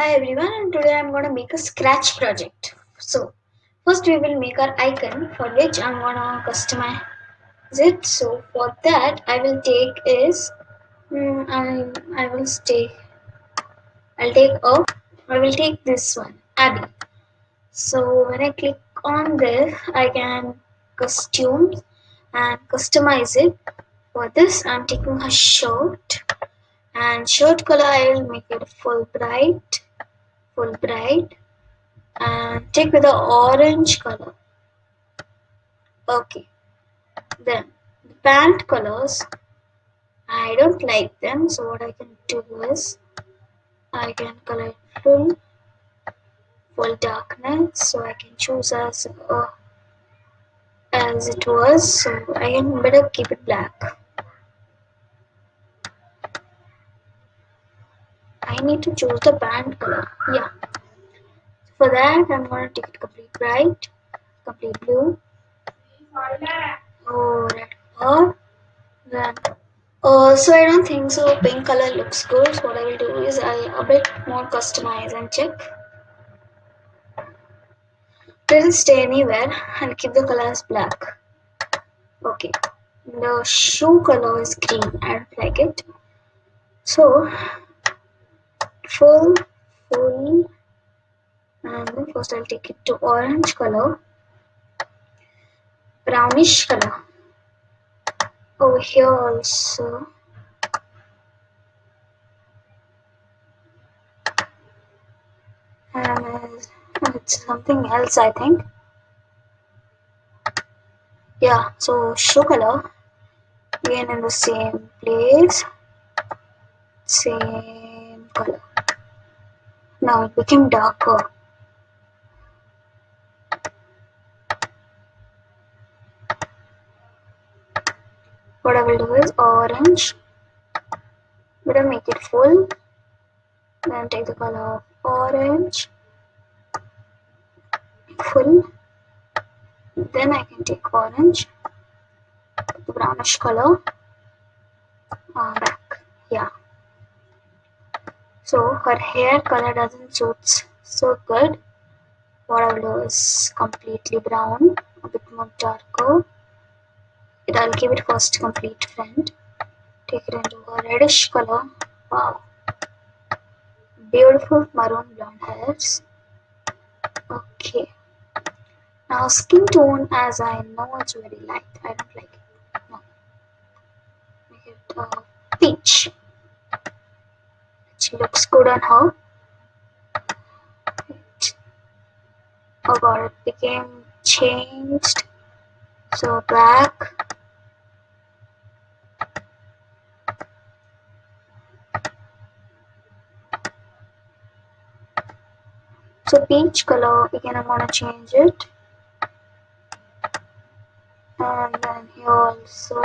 Hi everyone and today I'm going to make a scratch project. So first we will make our icon for which I'm going to customize it. So for that I will take is mm, I, I will take I'll take a I will take this one Abby. So when I click on this I can costume and customize it. For this I'm taking a shirt and shirt color I will make it full bright full bright and take with the orange color. Okay. Then the pant colors I don't like them so what I can do is I can color full full darkness so I can choose as uh, as it was so I can better keep it black I need to choose the band color. Yeah. For that I'm gonna take it complete bright complete blue. Oh red or then uh, so I don't think so. Pink color looks good. So what I will do is I'll a bit more customize and check. Doesn't stay anywhere. And keep the color as black. Okay. The shoe color is green. I don't like it. So full full and first I'll take it to orange color brownish color. Over here also. And uh, it's something else I think. Yeah so show color. Again in the same place. Same color it became darker what I will do is orange. Better make it full. Then take the color of orange. Full. Then I can take orange. The brownish color. Uh, back. Yeah so her hair color doesn't suit so good. What I will is completely brown a bit more darker. It I'll give it first complete friend. take it into a reddish color. Wow. Beautiful maroon blonde hairs. Okay. Now skin tone as I know it's very light. I don't like it. No. Make it uh, peach looks good on her. Oh god it became changed so black so peach color again I'm gonna change it. And then here also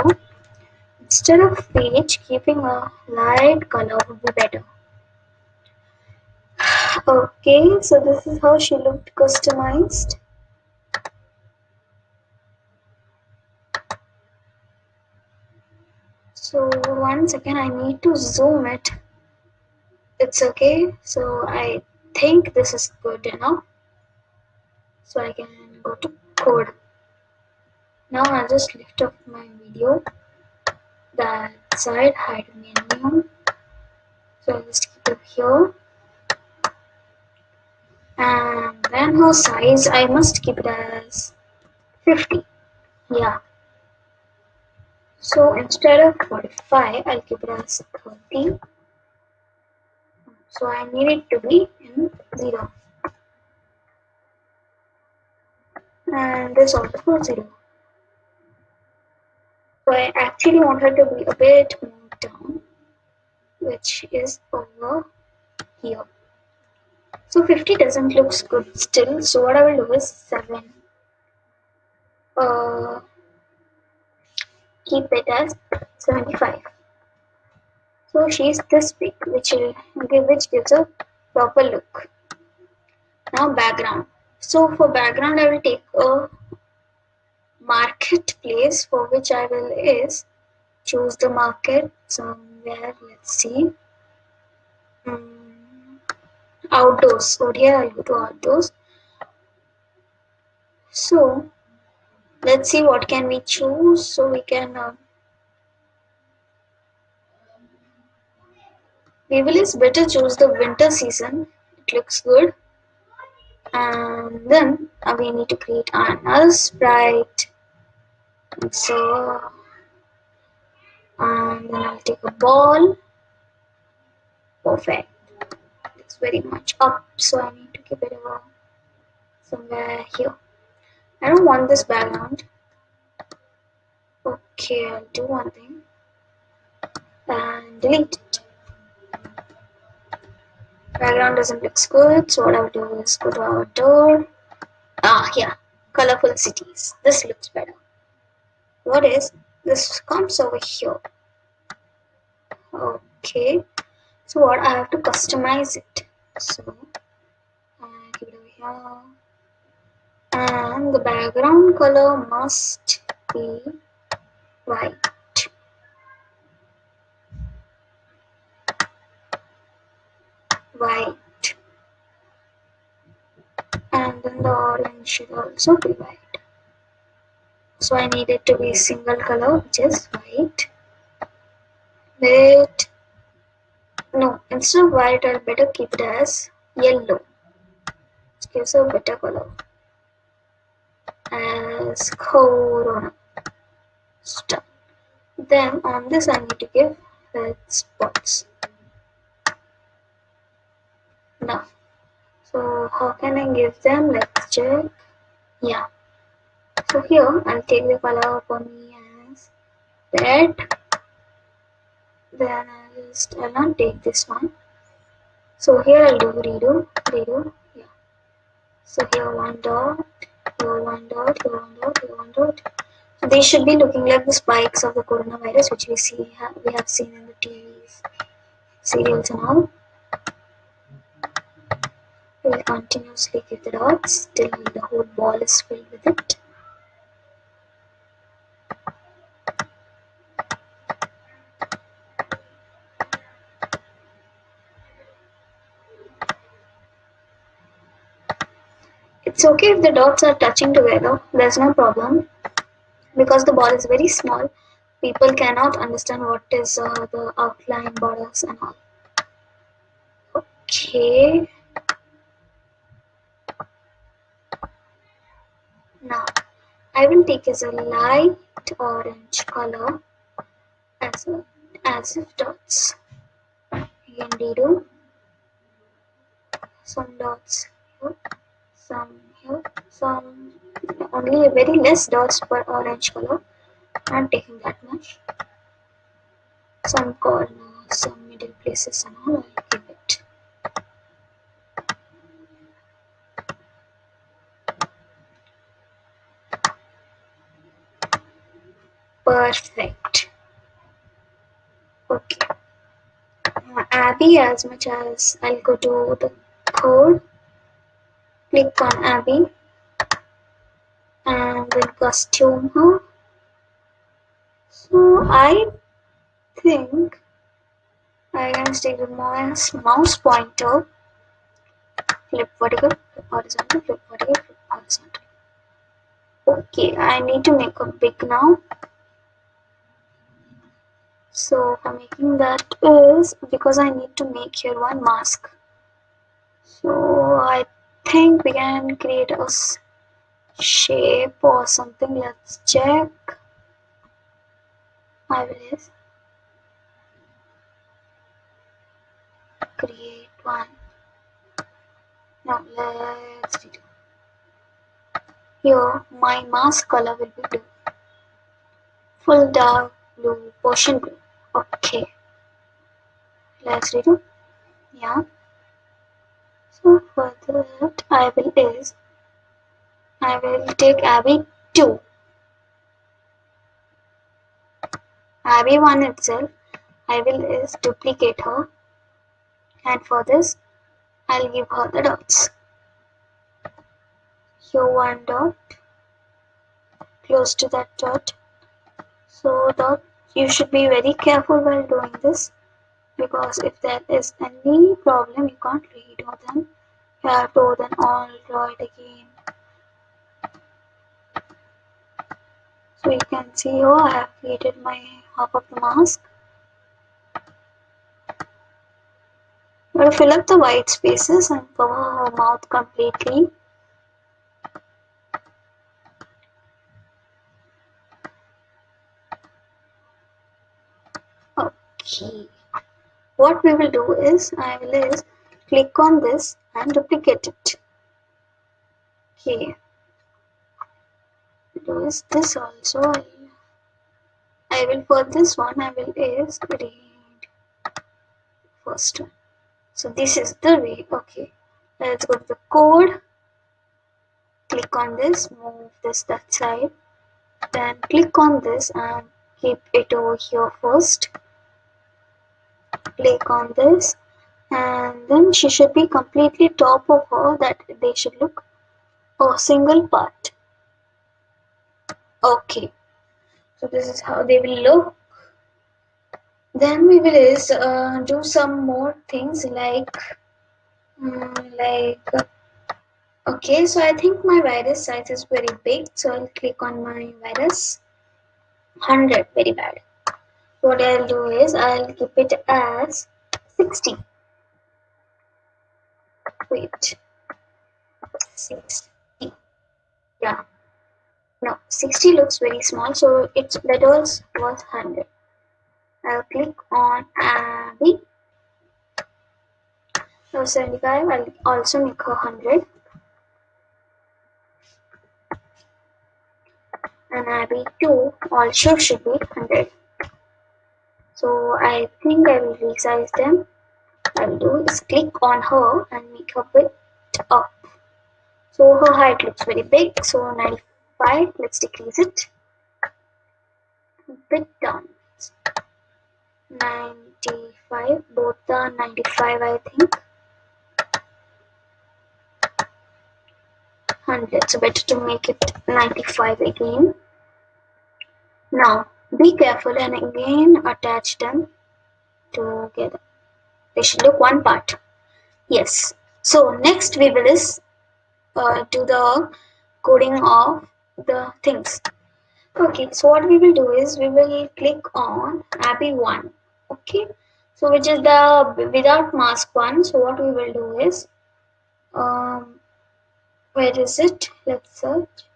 instead of peach keeping a light color would be better okay so this is how she looked customized. So one second I need to zoom it. It's okay so I think this is good enough. So I can go to code. Now I'll just lift up my video. That side hide menu so I'll just keep it here and then her size I must keep it as 50 yeah. So instead of 45 I'll keep it as 30 so I need it to be in 0 and this also for 0 so I actually want her to be a bit more down which is over here so 50 doesn't look good. Still so what I will do is 7 uh, keep it as 75 so she's this big which will which gives a proper look. Now background. So for background I will take a marketplace for which I will is choose the market somewhere. Let's see. Um, outdoors. Over here I'll go to outdoors. So let's see what can we choose. So we can uh, we will is better choose the winter season. It looks good. And then uh, we need to create another sprite. So and then I'll take a ball. Perfect. Very much up, so I need to keep it over somewhere here. I don't want this background. Okay, I'll do one thing and delete it. Background doesn't look good, so what I'll do is go to our door. Ah, yeah, colorful cities. This looks better. What is this? Comes over here. Okay, so what I have to customize it. So, I give it over here and the background color must be white. White. And then the orange should also be white. So I need it to be single color, which is white. Wait. No, instead of white, I'll better keep it as yellow. It gives a better color as corona star. Then on this I need to give red spots. Now, so how can I give them? Let's check. Yeah. So here I'll take the color for me as red. Then I'll I'll not take this one. So here I'll do redo, redo. Yeah. So here one dot here one dot, here one dot, here one dot. So they should be looking like the spikes of the coronavirus, which we see we have seen in the TVs, serials and all. We will continuously give the dots till the whole ball is filled with it. It's okay if the dots are touching together, there's no problem. Because the ball is very small, people cannot understand what is uh, the outline borders and all. Okay. Now, I will take as a light orange color as, a, as if dots. Again, redo some dots some some only very less dots for orange color. I'm taking that much. Some corners some middle places and all I'll give it. Perfect. Okay. Abby as much as I'll go to the code click on Abby and then costume her. So I think I can take the mouse, mouse pointer, flip vertical, flip horizontal, flip vertical, flip horizontal. Okay, I need to make a big now. So for making that is because I need to make here one mask. So I think we can create a shape or something. Let's check. I will create one. Now let's do here my mask color will be blue. Full dark blue portion blue. Okay. Let's redo. Yeah that I will is I will take Abby 2. Abby 1 itself. I will is duplicate her. And for this I'll give her the dots. Here one dot. Close to that dot. So that you should be very careful while doing this. Because if there is any problem you can't redo them you have to then it again. So you can see here I have created my half of the mask. I'm going to fill up the white spaces and cover her mouth completely. Okay. What we will do is I will is click on this and duplicate it. Okay. Do is this also I will for this one I will is read first one. So this is the way okay. Let's go to the code. Click on this move this that side. Then click on this and keep it over here first. Click on this and then she should be completely top of her that they should look a single part. Okay. So this is how they will look. Then we will is uh, do some more things like um, like okay. So i think my virus size is very big. So i'll click on my virus. 100 very bad. What I'll do is I'll keep it as 60 wait. 60 yeah. No 60 looks very small so its letters was 100 I'll click on Abby. So 75 I'll also make her 100 and Abby 2 also should be 100 so I think I will resize them I will do is click on her and make her bit up. So her height looks very big. So 95 let's decrease it. Bit down 95 both are 95 I think. 100 so better to make it 95 again. Now be careful and again attach them together. They should look one part. Yes. So next we will is uh, do the coding of the things. Okay, so what we will do is we will click on Abby 1. Okay, so which is the without mask one. So what we will do is, um, where is it? Let's search.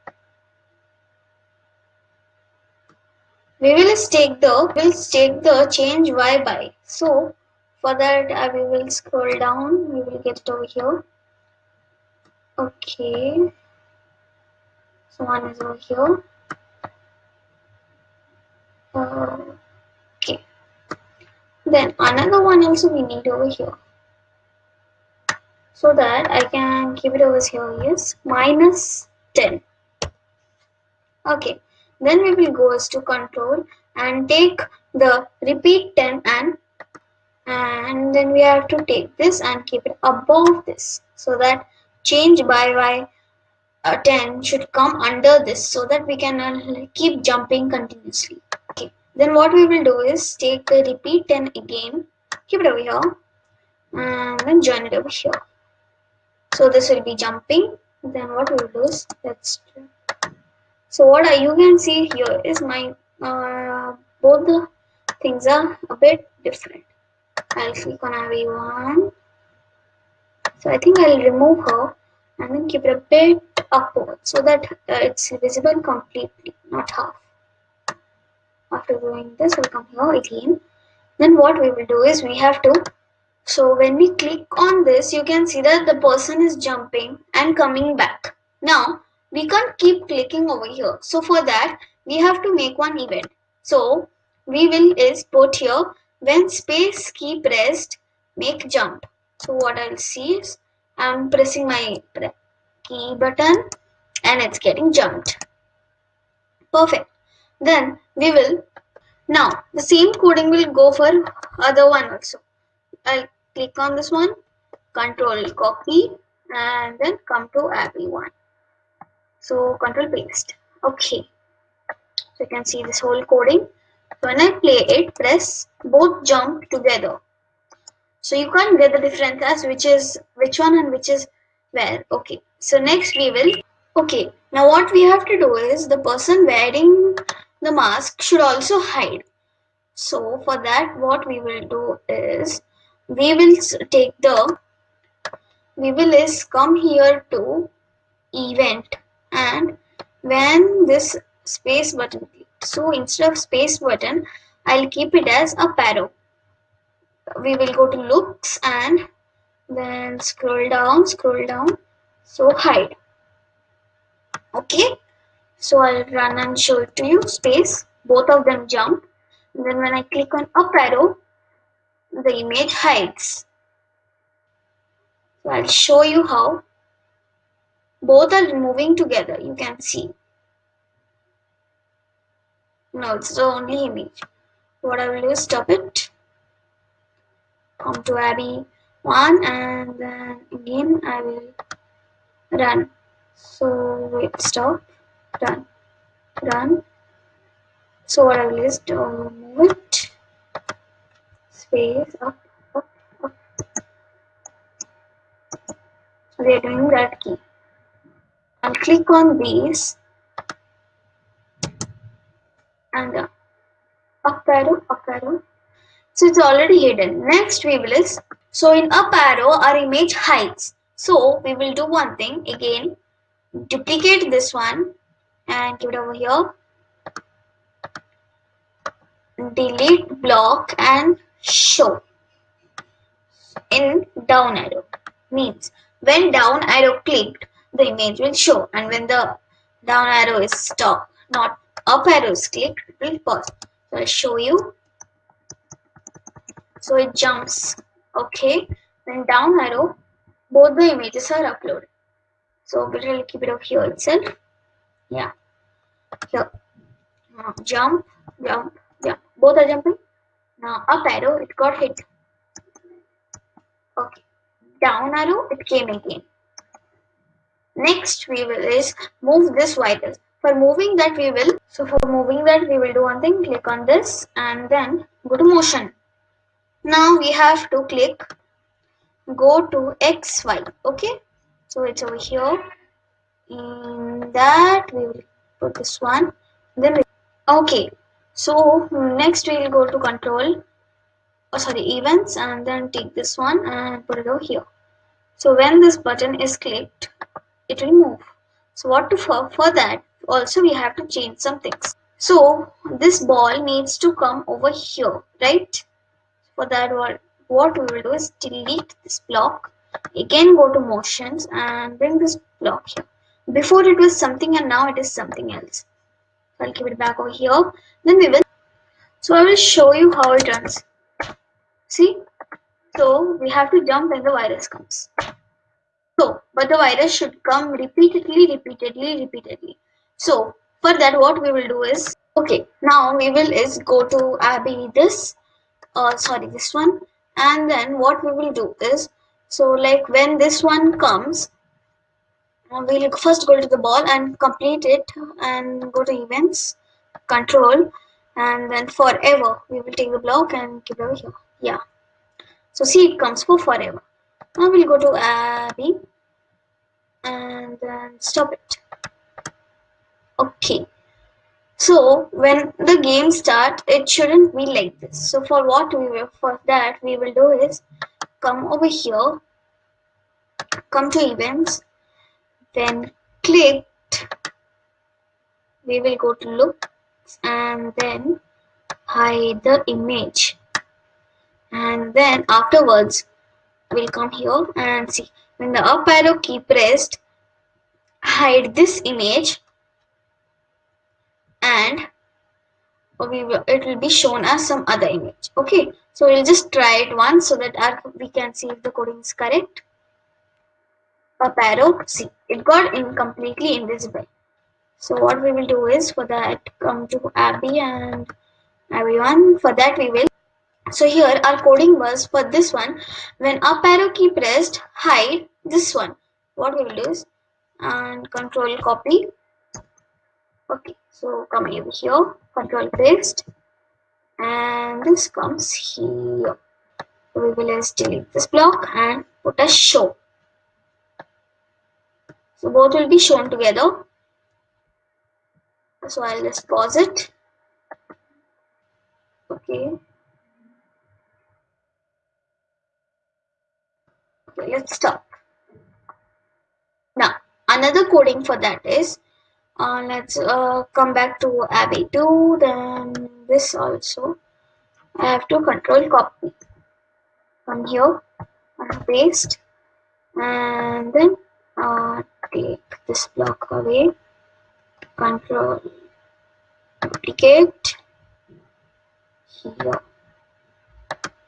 we will take the we will take the change y by so for that uh, we will scroll down. We will get it over here. Okay. So one is over here. Okay. Then another one also we need over here. So that I can keep it over here yes. Minus 10 okay. Then we will go as to control and take the repeat 10 and and then we have to take this and keep it above this so that change by y uh, 10 should come under this so that we can uh, keep jumping continuously. Okay. Then what we will do is take the repeat 10 again. Keep it over here. And then join it over here. So this will be jumping. Then what we will do is let's so what you can see here is my uh, both the things are a bit different I'll click on Abby 1. So I think I'll remove her and then keep it a bit upward so that uh, it's visible completely not half. After doing this we'll come here again. Then what we will do is we have to so when we click on this you can see that the person is jumping and coming back. Now we can't keep clicking over here. So for that we have to make one event. So we will is put here when space key pressed make jump. So what i'll see is i'm pressing my key button and it's getting jumped. Perfect. Then we will now the same coding will go for other one also. I'll click on this one control copy and then come to abby one. So control paste. Okay. So you can see this whole coding when i play it press both jump together. So you can't get the difference as which is which one and which is where. Okay. So next we will okay. Now what we have to do is the person wearing the mask should also hide. So for that what we will do is we will take the we will is come here to event. And when this space button so instead of space button I'll keep it as a arrow we will go to looks and then scroll down scroll down. So hide. Okay? So I'll run and show it to you. Space. Both of them jump. And then when I click on up arrow the image hides. So I'll show you how both are moving together. You can see no it's the only image. What I will do is stop it. Come to Abby 1 and then again I will run. So wait stop. Run. Run. So what I will is to move it. Space up up up. We are doing that key. And click on these and uh, up arrow up arrow so it's already hidden. Next we will is, so in up arrow our image hides. So we will do one thing again, duplicate this one and give it over here. Delete block and show in down arrow means when down arrow clicked the image will show and when the down arrow is stopped not up arrows click will pause. So i'll show you. So it jumps. Okay. Then down arrow both the images are uploaded. So we'll keep it up here itself. Yeah. Here. Now jump jump jump. Both are jumping. Now up arrow it got hit. Okay. Down arrow it came again. Next we will is move this virus for moving that we will so for moving that we will do one thing click on this and then go to motion. Now we have to click go to xy okay? So it's over here. In that we will put this one then we, okay. So next we will go to control oh sorry events and then take this one and put it over here. So when this button is clicked it will move. So what to for for that also we have to change some things. So this ball needs to come over here right? For that what, what we will do is delete this block. Again go to motions and bring this block here. Before it was something and now it is something else. I'll keep it back over here. Then we will so I will show you how it runs. See? So we have to jump when the virus comes. So but the virus should come repeatedly repeatedly repeatedly so for that what we will do is okay now we will is go to Abby this uh, sorry this one. And then what we will do is so like when this one comes uh, we'll first go to the ball and complete it and go to events control. And then forever we will take the block and keep it over here. Yeah. So see it comes for forever. Now we'll go to Abby and then stop it okay so when the game start, it shouldn't be like this. So for what we will, for that we will do is come over here, come to events, then click, we will go to look and then hide the image. And then afterwards, we'll come here and see when the up arrow key pressed, hide this image and we will, it will be shown as some other image. Okay so we'll just try it once so that our, we can see if the coding is correct. Arrow see it got in completely invisible. So what we will do is for that come to abby and everyone for that we will so here our coding was for this one. When up arrow key pressed hide this one what we will do is and control copy okay so come over here. Control paste. And this comes here. We will just delete this block and put a show. So both will be shown together. So I'll just pause it. Okay let's stop. Now another coding for that is uh, let's uh, come back to Abby 2 then this also. I have to control copy from here and paste and then uh, take this block away. Control duplicate here.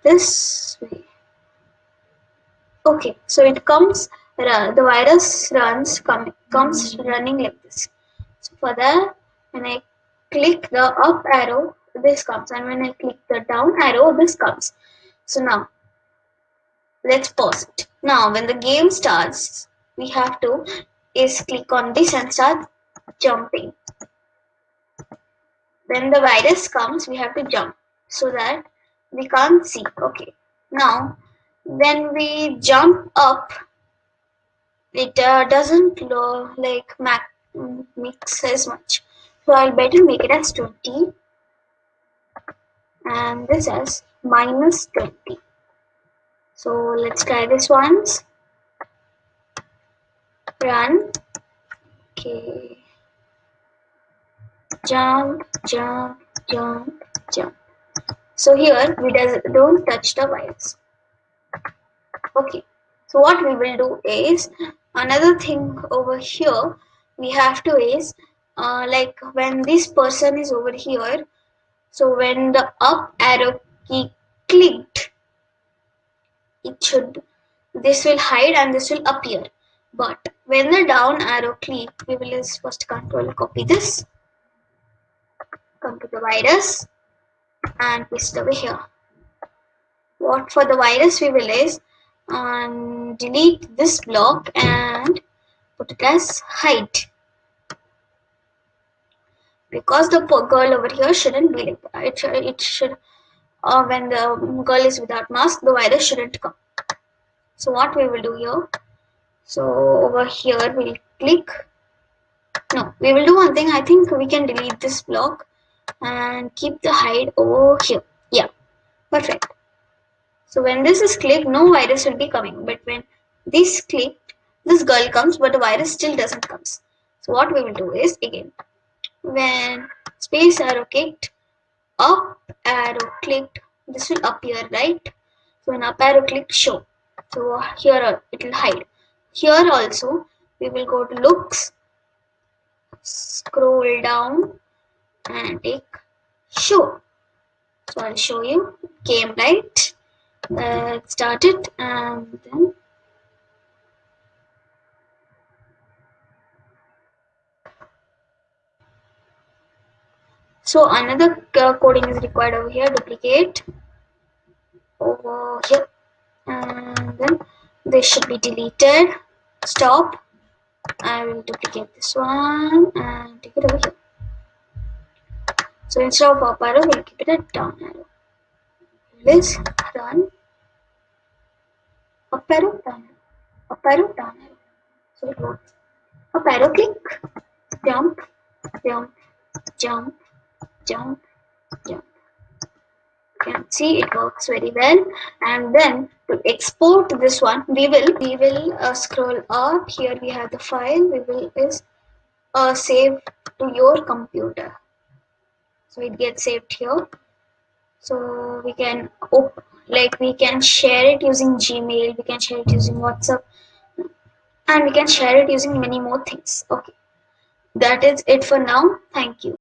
This way. Okay so it comes the virus runs come, comes running like this for when I click the up arrow this comes. And when I click the down arrow this comes. So now let's pause it. Now when the game starts we have to is click on this and start jumping. When the virus comes we have to jump so that we can't see. Okay. Now when we jump up it uh, doesn't look like Hmm, mix as much. So I'll better make it as 20 and this as minus 20 so let's try this once. Run. Okay. Jump jump jump jump. So here we does don't touch the wires. Okay. So what we will do is another thing over here we have to is uh, like when this person is over here so when the up arrow key clicked it should this will hide and this will appear. But when the down arrow click we will just first control copy this come to the virus and paste over here. What for the virus we will is um, delete this block and put it as hide because the girl over here shouldn't be like that. It, should, it should uh, when the girl is without mask the virus shouldn't come. So what we will do here? So over here we'll click. No we will do one thing. I think we can delete this block and keep the hide over here. Yeah perfect. So when this is clicked no virus will be coming. But when this clicked this girl comes but the virus still doesn't comes so what we will do is again when space arrow clicked up arrow clicked this will appear right? So when up arrow clicked show. So here it will hide. Here also we will go to looks scroll down and take show. So I'll show you. Game light uh, started and then so another uh, coding is required over here duplicate. Over here. And then this should be deleted. Stop. I will duplicate this one and take it over here. So instead of up arrow we'll keep it at down arrow. Let's run. Up arrow down arrow. Up arrow down arrow. So it works. Up arrow click. Jump. Jump. Jump jump jump You can see it works very well. And then to export this one we will we will uh, scroll up. Here we have the file. We will is uh, save to your computer. So it gets saved here. So we can like we can share it using gmail. We can share it using whatsapp. And we can share it using many more things. Okay. That is it for now. Thank you